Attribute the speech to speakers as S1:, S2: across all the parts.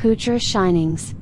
S1: Future Shinings.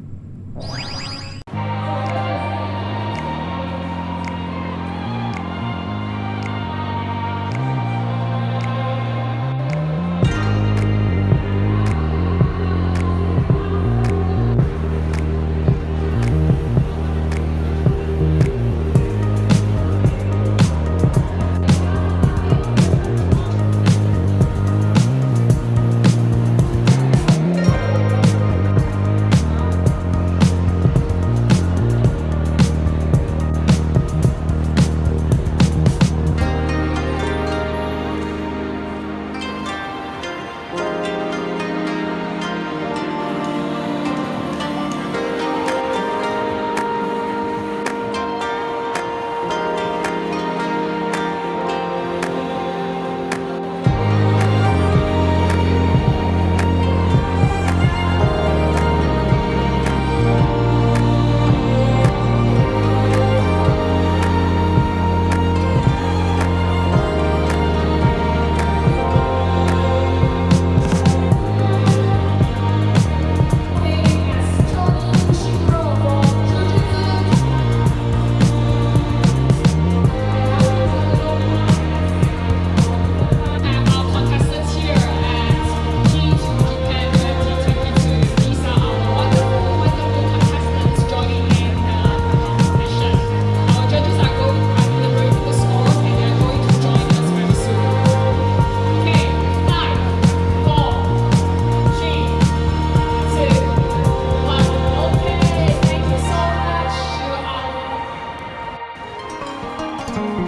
S2: Okay,